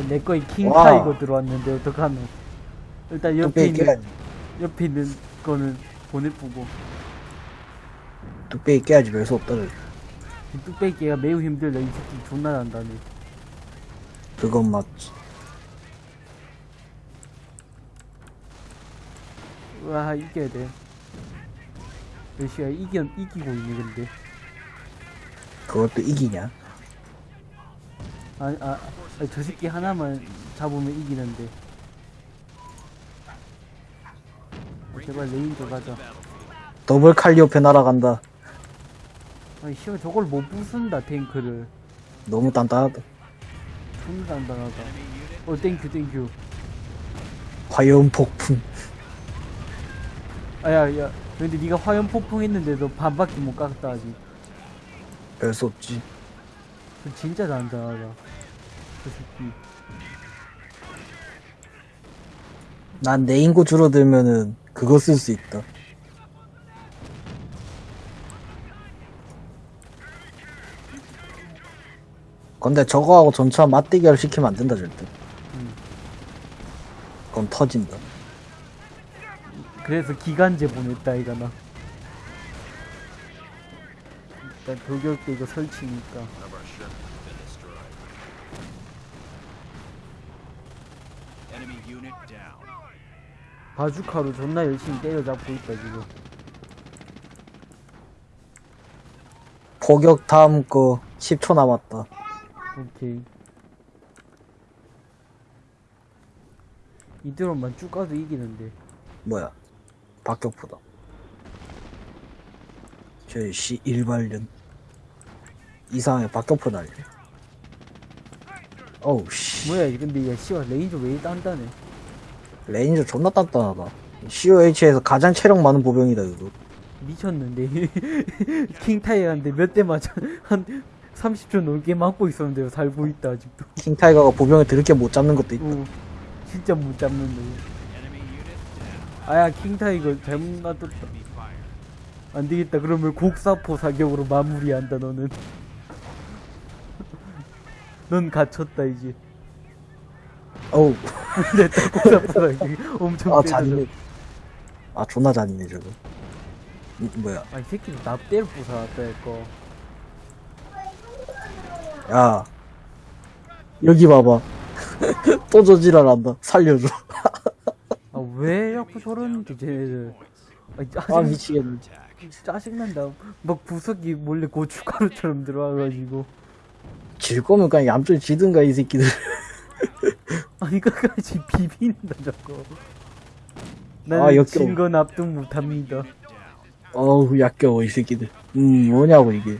내 거에 킹 와. 타이거 들어왔는데 어떡하노? 일단 옆에 또 있는. 옆에 있는 거는 보내쁘고 뚝배기 깨야지 별수 없다 저기. 이 뚝배기가 매우 힘들다 이 새끼 존나 난다네 그건 맞지 와 이겨야 돼. 러시아 이겨, 이기고 있네 근데. 그것도 이기냐? 아, 아, 아, 저 새끼 하나만 잡으면 이기는데. 어, 제발 레인저 가자. 더블 칼리오페 날아간다. 아니 씨발 저걸 못 부순다 탱크를. 너무 단단하다. 존나 단단하다. 어 thank you thank you. 화염 폭풍 아야 야 근데 네가 화염 폭풍 했는데도 반밖에 못 깎았다 아직. 별수 없지. 그 진짜 단단하다 저 새끼. 난 내 인구 줄어들면은 그거 쓸 수 있다. 근데 저거하고 전차 맞대결 시키면 안 된다 절대. 음. 그건 터진다 그래서 기간제 보냈다 이가 나 일단 돌격 때 이거 설치니까. 바주카로 존나 열심히 때려잡고 있다 지금. 포격 다음 거 10초 남았다. 오케이. 이대로만 쭉 가도 이기는데. 뭐야 박격포다. 저씨 일발년. 이상하게 박격포 날려 어우 씨. 뭐야 이 근데 야 씨발 레인저 왜 단단해? 레인저 존나 단단하다. COH에서 가장 체력 많은 보병이다 이거. 미쳤는데. 킹타이어한테 몇 대 맞아? 한 30초 넘게 맞고 있었는데 살고 있다 아직도. 킹타이거가 보병을 드럽게 못 잡는 것도 있다. 어, 진짜 못 잡는데. 아야 킹타이거 잘못 놔뒀다. 안되겠다. 그러면 곡사포 사격으로 마무리한다 너는. 넌 갇혔다 이제. 어우. 됐다 곡사포 사격 엄청 아 잔인해. 아 존나 잔인해 저거. 이, 뭐야. 아이 새끼도 납대를 부숴놨다 이거. 야. 여기 봐봐. 또 저지랄한다. 살려줘 아 왜 자꾸 저러는지 쟤네들 아이, 아 짜증, 미치겠네. 짜증난다. 막 구석이 몰래 고춧가루처럼 들어와가지고. 질 거면 그냥 얌전히 지든가 이 새끼들. 아니 끝까지 비빈다 저거 아, 나는 역겨워. 진거 납득 못합니다. 어우 역겨워 이 새끼들. 음 뭐냐고 이게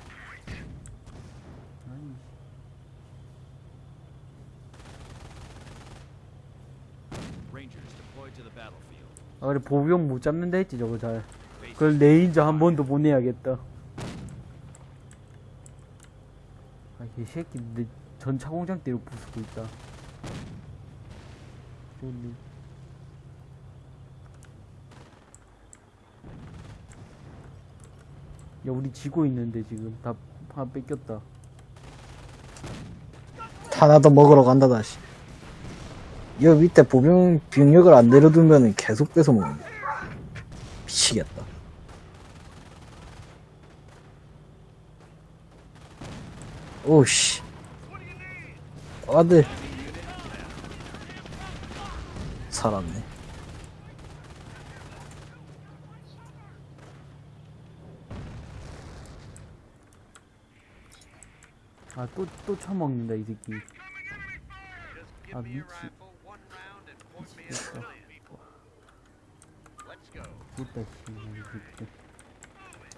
Rangers deployed to the battlefield. 아 그래 보병 못 잡는다 했지 저거 잘. 그걸 레인저 한 번 더 보내야겠다. 아이 새끼 내 전차 공장 때로 부수고 있다. 좋네 야 우리 지고 있는데 지금. 다, 다 뺏겼다. 하나 더 먹으러 간다 다시 여 밑에 보병 병력을 안 내려두면 계속 뺏어 먹는 미치겠다. 오씨. 아들. 살았네. 아또또 처먹는다 이 새끼. 아 미치 이 새끼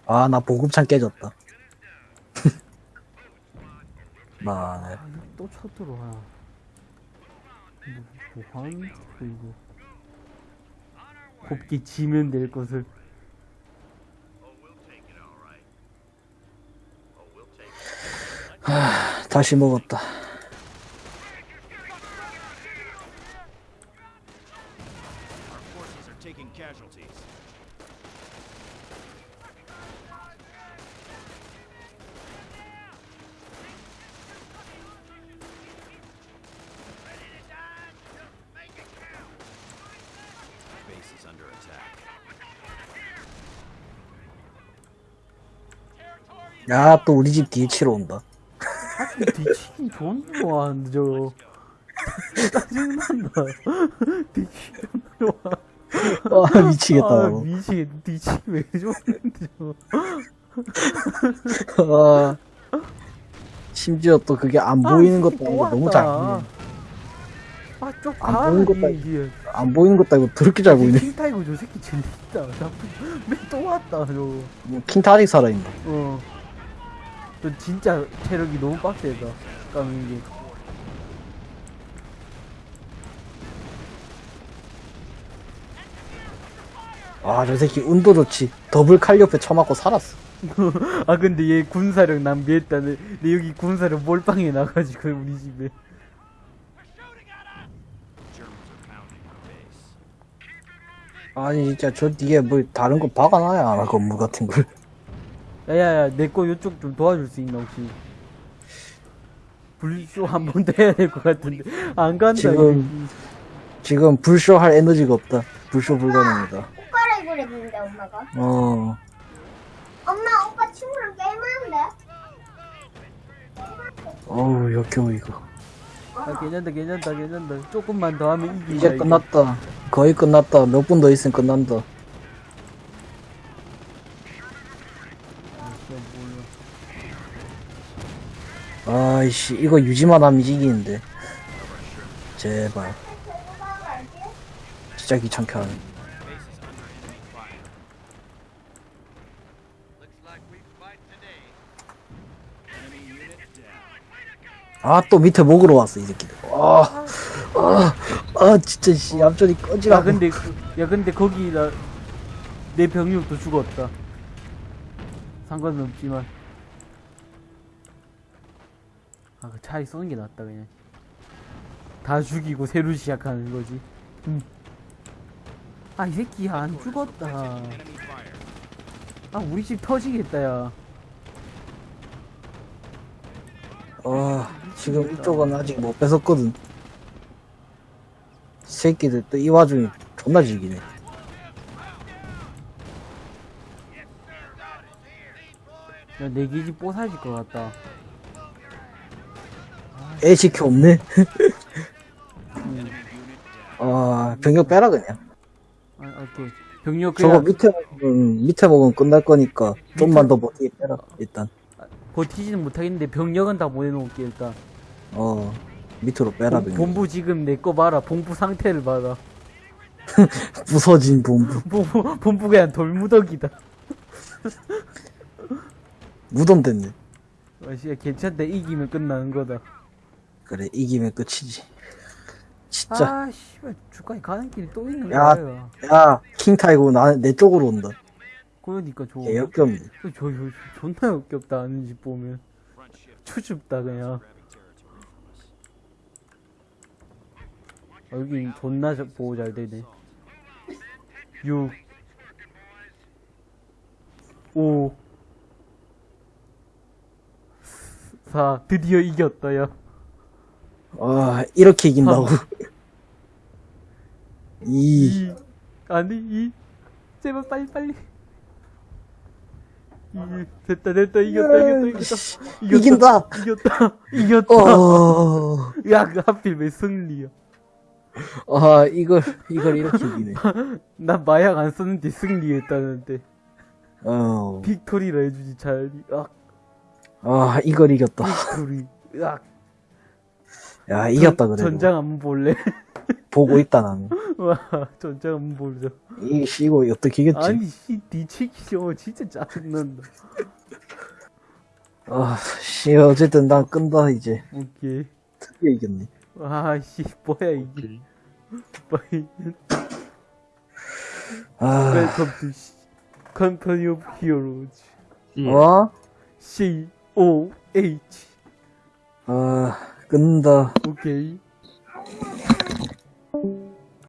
아나 보급창 깨졌다 나네 아, 또 쳐들어와. 뭐, 뭐 짓이야, 이거. 곱게 지면 될 것을. It. 다시 먹었다 Our forces are taking casualties. Base is under attack. 야, 또 우리 집 뒤에 치러 온다. 뒤치긴 존나 좋아하는데 저거 짜증난다 뒤치기 존나 좋아 아, 미치겠다. 아. 미치겠 뒤치기 왜 좋아하는데 저거 아, 심지어 또 그게 안 보이는 것도 아니고 너무 잘 보이네. 아쪽 안 보이는 것도 이게 안 보이는 것도 아니고 더럽게 잘 보이네. 킹타이거 저 새끼 재밌다 왜또 왔다 저거 킹타 아직 살아있나? 어. 저 진짜 체력이 너무 빡세다. 까는 게. 아, 저 새끼 운도 좋지. 더블 칼 옆에 쳐맞고 살았어. 아 근데 얘 군사력 낭비했다네. 내 여기 군사력 몰빵해 나가지고 우리 집에. 아니, 진짜 저 뒤에 뭐 다른 거 박아놔야 알아, 건물 같은 걸. 야야야 내 거 요쪽 좀 도와줄 수 있나 혹시? 불쇼 한 번 더 해야 될 것 같은데 안 간다. 지금- 지금 불쇼 할 에너지가 없다. 불쇼 불가능이다. 옷 갈아입으려 했는데 엄마가 어. 엄마 오빠 친구랑 게임하는데 어우, 역겨워, 이거. 아 괜찮다 괜찮다 괜찮다. 조금만 더 하면 이긴다. 이제. 끝났다. 거의 끝났다. 몇 분 더 있으면 끝난다. 아이씨, 이거 유지만 하면 이기는데. 제발. 진짜 귀찮게 하네. Base is under enemy fire. Looks like we fight today. Enemy unit down. 아, 또 밑에 먹으러 왔어, 이 새끼들. 아, 아, 아, 진짜, 씨, 앞전이 꺼지라. 야 근데 그- 야 근데 거기 나 내 병력도 죽었다. 상관은 없지만. 아, 그 차라리 쏘는 게 낫다, 그냥. 다 죽이고 새로 시작하는 거지. 음. 아, 이 새끼 안 죽었다. 아, 우리 집 터지겠다, 야. 아, 지금 이쪽은 아직 못 뺏었거든. 새끼들 또 이 와중에 존나 즐기네. 야, 내 기지 뽀사질 것 같다. 애 지켜 없네. 아, 병력 빼라, 그냥. 아, 오케이. 병력 저거 그냥 밑에 먹으면, 밑에 먹으면 끝날 거니까, 좀만 더 버티게 빼라, 일단. 버티지는 못하겠는데 병력은 다 보내놓을게, 일단. 어, 밑으로 빼라, 본-. 본부 지금 내 거 봐라. 본부 상태를 봐라. 부서진 본부. 본부, 본부 그냥 돌무더기다. 무덤 됐네. 아씨야 괜찮다. 이기면 끝나는 거다. 그래, 이기면 끝이지. 진짜. 아, 씨발, 주가에 가는 길이 또 있는 야. 거야. 야, 킹타이거 나, 내 쪽으로 온다. 그러니까 좋아. 개 역겹네. 저, 저, 저, 존나 역겹다. 아는 집 보면. 추줍다, 그냥. 아, 여기 존나 자- 보호 잘 되네. 6 5 4 드디어 이겼다, 야. 아, 이렇게 이긴다고. 이, 2 아니 2 제발 빨리 빨리. 2 됐다 됐다. 이겼다 이겼다 이겼다. 이긴다! 이겼다. 이겼다. 어, 야그 하필 왜 승리야? 아, 이걸, 이걸 이렇게 이기네. 나 마약 안 썼는데 승리했다는데. 어, victory라 해주지 잘. 아, 아, 이걸 이겼다. Victory. 으악 야, 이겼다, 그래. 전장 한번 볼래? 보고 있다, 나는. 와 전장 한번 보자 이, 씨, 이거 어떻게 이겼지? 아니 씨 뒤치기 저거 진짜 짜증난다 아, 씨, 어쨌든 난 끈다, 이제. 오케이 드디어 이겼네. 아씨 뭐야 이게 오케이. 아, 웰컴 투 컴퍼니 오브 히어로즈 예. 어? C O H 아, 끈다. 오케이